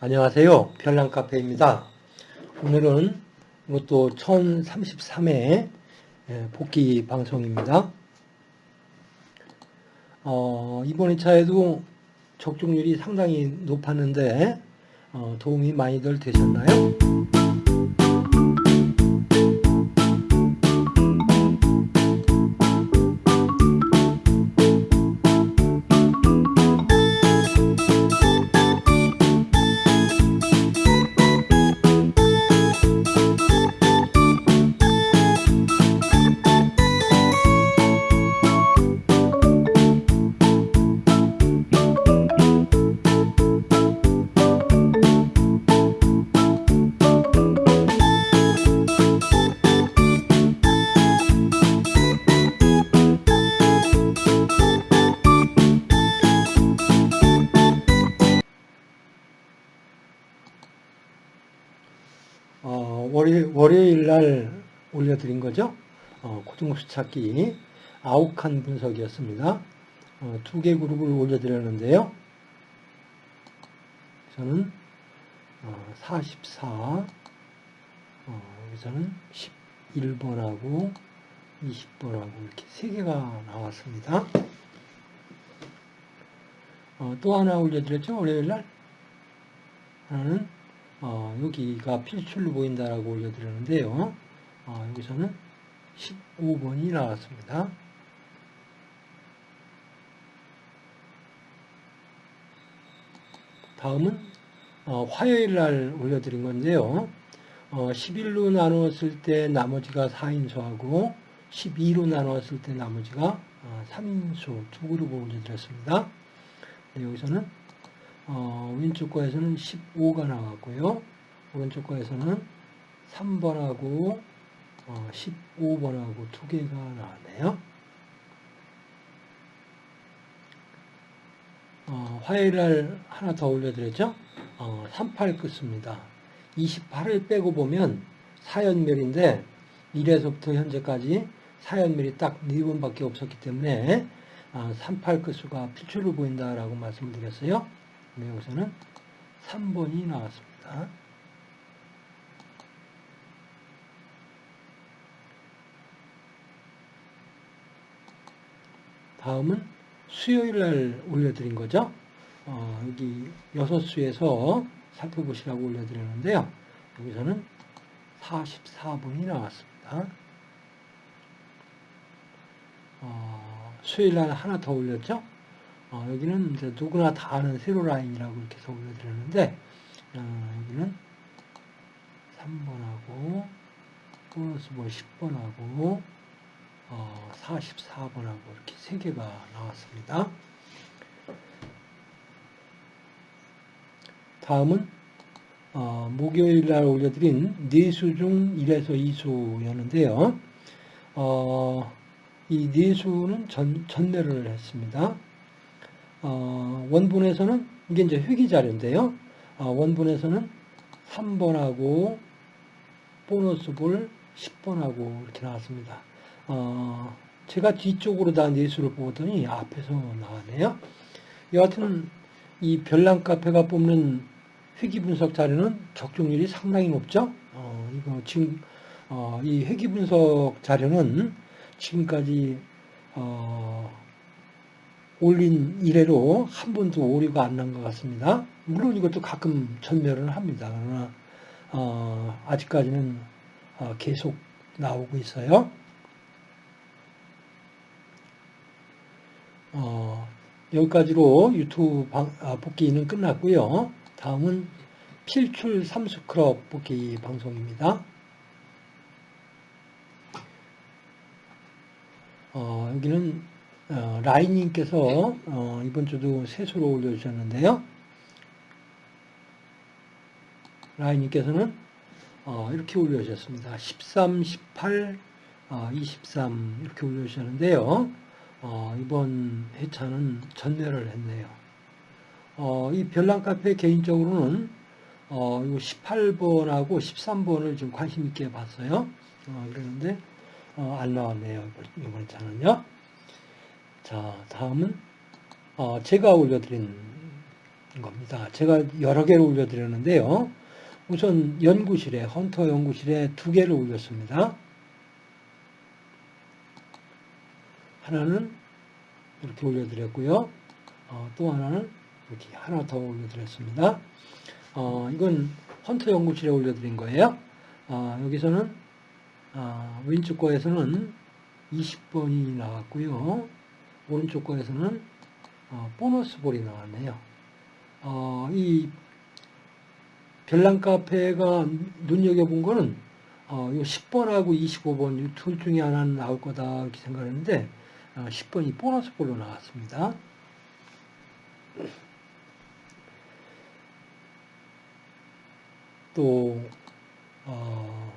안녕하세요. 별난카페입니다. 오늘은 이것도 1033회 복귀 방송입니다. 어, 이번 2차에도 적중률이 상당히 높았는데 어, 도움이 많이들 되셨나요? 월요일, 날 올려드린 거죠. 어, 고등급수 찾기 아욱한 분석이었습니다. 어, 두개 그룹을 올려드렸는데요. 저는 어, 44, 어, 여기서는 11번하고 20번하고 이렇게 세 개가 나왔습니다. 어, 또 하나 올려드렸죠. 월요일 날 하나는 어, 여기가 필출로 보인다라고 올려드렸는데요. 어, 여기서는 15번이 나왔습니다. 다음은 어, 화요일 날 올려드린 건데요. 어, 11로 나누었을 때 나머지가 4인수하고 12로 나누었을 때 나머지가 어, 3인수 두 그룹을 올려드렸습니다. 네, 여기서는 어, 왼쪽 거에서는 15가 나왔고요. 오른쪽 거에서는 3번하고 어, 15번하고 두 개가 나왔네요. 어, 화요일 날 하나 더 올려드렸죠? 어, 38 끝습니다. 28을 빼고 보면 4연멸인데 1에서부터 현재까지 4연멸이 딱 4번밖에 없었기 때문에 어, 38 끝수가 필출로 보인다라고 말씀을 드렸어요. 네, 여기서는 3번이 나왔습니다. 다음은 수요일 날 올려드린 거죠. 어, 여기 6수에서 살펴보시라고 올려드렸는데요. 여기서는 44번이 나왔습니다. 어, 수요일 날 하나 더 올렸죠. 어, 여기는 이제 누구나 다 아는 세로 라인이라고 이렇게 해서 올려드렸는데 어, 여기는 3번하고 보너스 뭐 10번하고 어, 44번하고 이렇게 세 개가 나왔습니다. 다음은 어, 목요일 날 올려드린 4수 중 1에서 2수였는데요. 어, 이 4수는 전, 전매를 했습니다. 어, 원본에서는 이게 이제 회기 자료인데요. 어, 원본에서는 3번하고 보너스 볼 10번하고 이렇게 나왔습니다. 어, 제가 뒤쪽으로 다 내수를 보더니 앞에서 나왔네요. 여하튼 이 별난 카페가 뽑는 회기 분석 자료는 적중률이 상당히 높죠. 어, 이거 지금 어, 이 회기 분석 자료는 지금까지 어, 올린 이래로 한 번도 오류가 안 난 것 같습니다. 물론 이것도 가끔 전멸을 합니다. 그러나 어, 아직까지는 어, 계속 나오고 있어요. 어, 여기까지로 유튜브 방, 아, 복귀는 끝났고요. 다음은 필출 삼수크럽 복귀 방송입니다. 어, 여기는 어, 라인님께서 어, 이번 주도 세수로 올려주셨는데요. 라인님께서는 어, 이렇게 올려주셨습니다. 13, 18, 23 이렇게 올려주셨는데요. 어, 이번 회차는 전멸을 했네요. 어, 이 별난 카페 개인적으로는 어, 이거 18번하고 13번을 좀 관심 있게 봤어요. 어, 그랬는데 어, 안 나왔네요. 이번 차는요. 자, 다음은 어, 제가 올려드린 겁니다. 제가 여러 개를 올려드렸는데요. 우선 연구실에, 헌터 연구실에 두 개를 올렸습니다. 하나는 이렇게 올려드렸고요. 어, 또 하나는 이렇게 하나 더 올려드렸습니다. 어, 이건 헌터 연구실에 올려드린 거예요. 어, 여기서는 어, 왼쪽 거에서는 20번이 나왔고요. 오른쪽 거에서는 어, 보너스 볼이 나왔네요. 어, 이 별난 카페가 눈여겨본 거는 어, 요 10번하고 25번 둘 중에 하나는 나올 거다 이렇게 생각했는데 어, 10번이 보너스 볼로 나왔습니다. 또 어,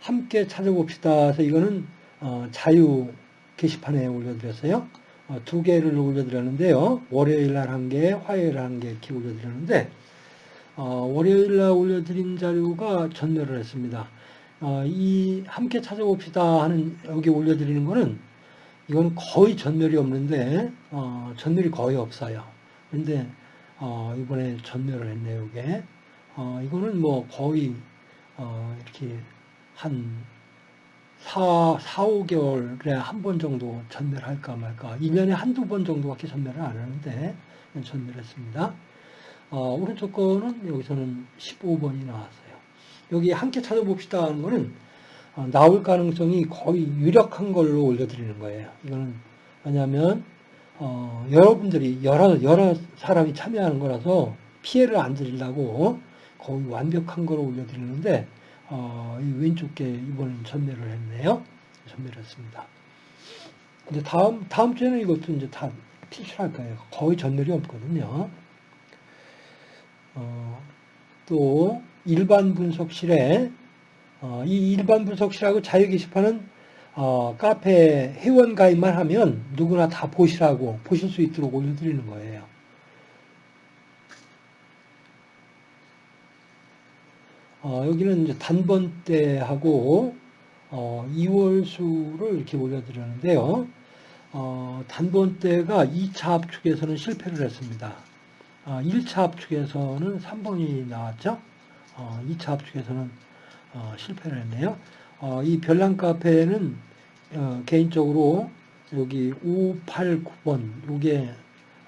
함께 찾아봅시다. 해서 이거는 어, 자유 게시판에 올려드렸어요. 어, 두 개를 올려드렸는데요. 월요일 날 한 개, 화요일 한개 이렇게 올려드렸는데 어, 월요일 날 올려드린 자료가 전멸을 했습니다. 어, 이 함께 찾아봅시다 하는 여기 올려드리는 거는 이건 거의 전멸이 없는데 어, 전멸이 거의 없어요. 근데 어, 이번에 전멸을 했네요. 이게 어, 이거는 뭐 거의 어, 이렇게 한 4, 4 5개월에 한 번 정도 전멸할까 말까 1년에 한두 번 정도밖에 전멸을 안 하는데 전멸했습니다. 어, 오른쪽 거는 여기서는 15번이 나왔어요. 여기 함께 찾아봅시다 하는 거는 어, 나올 가능성이 거의 유력한 걸로 올려드리는 거예요. 이거는 왜냐하면 어, 여러분들이 여러 여러 사람이 참여하는 거라서 피해를 안 드리려고 거의 완벽한 걸로 올려드리는데 어, 이 왼쪽 게 이번엔 전멸을 했네요. 전멸했습니다. 이제 다음 다음 주에는 이것도 이제 다 필출할 거예요. 거의 전멸이 없거든요. 어, 또 일반 분석실에 어, 이 일반 분석실하고 자유 게시판은 어, 카페 회원 가입만 하면 누구나 다 보시라고 보실 수 있도록 올려드리는 거예요. 어, 여기는 이제 단번대하고 어, 2월수를 이렇게 올려드렸는데요. 어, 단번대가 2차 압축에서는 실패를 했습니다. 어, 1차 압축에서는 3번이 나왔죠. 어, 2차 압축에서는 어, 실패를 했네요. 어, 이 별난 카페는 어, 개인적으로 여기 5, 8, 9번 이게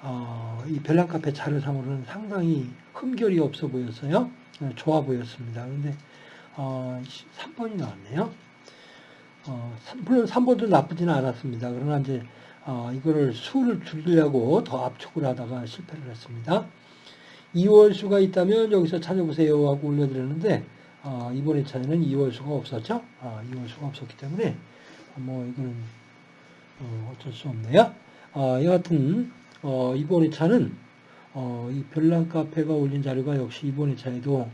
어, 이 별난 카페 자료상으로는 상당히 흠결이 없어 보였어요. 어, 좋아 보였습니다. 근데 어, 3번이 나왔네요. 어, 물론 3번도 나쁘지는 않았습니다. 그러나 이제 어, 이거를 수를 줄이려고 더 압축을 하다가 실패를 했습니다. 2월 수가 있다면 여기서 찾아보세요 하고 올려드렸는데 어, 이번 회차에는 2월 수가 없었죠. 어, 2월 수가 없었기 때문에 뭐 이거는 어, 어쩔 수 없네요. 어, 여하튼 어, 이번 회차는 어, 이 별난 카페가 올린 자료가 역시 이번 회차에도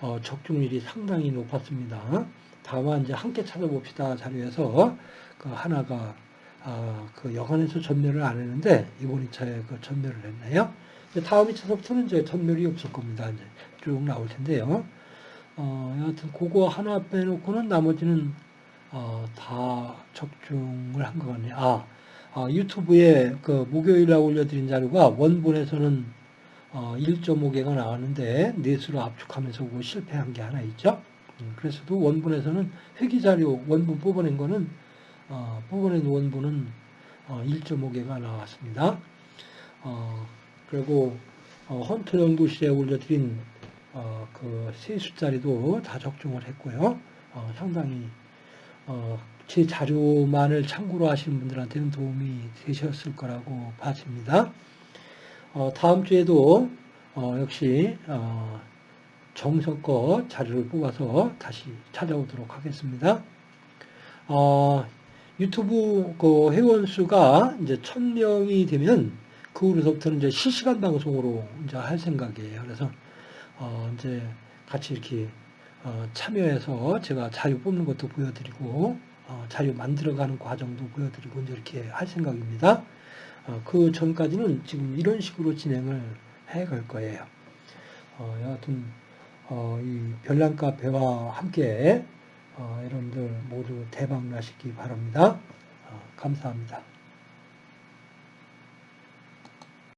어, 적중률이 상당히 높았습니다. 다만 이제 함께 찾아봅시다 자료에서 그 하나가 아, 그 여관에서 전멸을 안 했는데 이번 2차에 그 전멸을 했네요. 다음 2차서부터는 이제 전멸이 없을 겁니다. 이제 쭉 나올 텐데요. 어, 여하튼 그거 하나 빼놓고는 나머지는 어, 다 적중을 한 것 같네요. 아, 아, 유튜브에 그 목요일에 올려드린 자료가 원본에서는 어, 1.5개가 나왔는데 넷으로 압축하면서 그거 실패한 게 하나 있죠. 음, 그래서도 원본에서는 회기 자료 원본 뽑아낸 거는 어, 뽑아낸 원본은 어, 1.5개가 나왔습니다. 어, 그리고 어, 헌터 연구실에 올려드린 어, 그 세수자리도 다 적중을 했고요. 어, 상당히 어, 제 자료만을 참고로 하시는 분들한테는 도움이 되셨을 거라고 봐집니다. 어, 다음 주에도 어, 역시 어, 정석껏 자료를 뽑아서 다시 찾아오도록 하겠습니다. 어, 유튜브 그 회원 수가 이제 1000명이 되면 그 후로부터는 이제 실시간 방송으로 이제 할 생각이에요. 그래서 어, 이제 같이 이렇게 어, 참여해서 제가 자료 뽑는 것도 보여드리고 어, 자료 만들어가는 과정도 보여드리고 이제 이렇게 할 생각입니다. 어, 그 전까지는 지금 이런 식으로 진행을 해갈 거예요. 어, 여하튼 어, 이 별난 카페와 함께 어, 여러분들 모두 대박 나시기 바랍니다. 어, 감사합니다.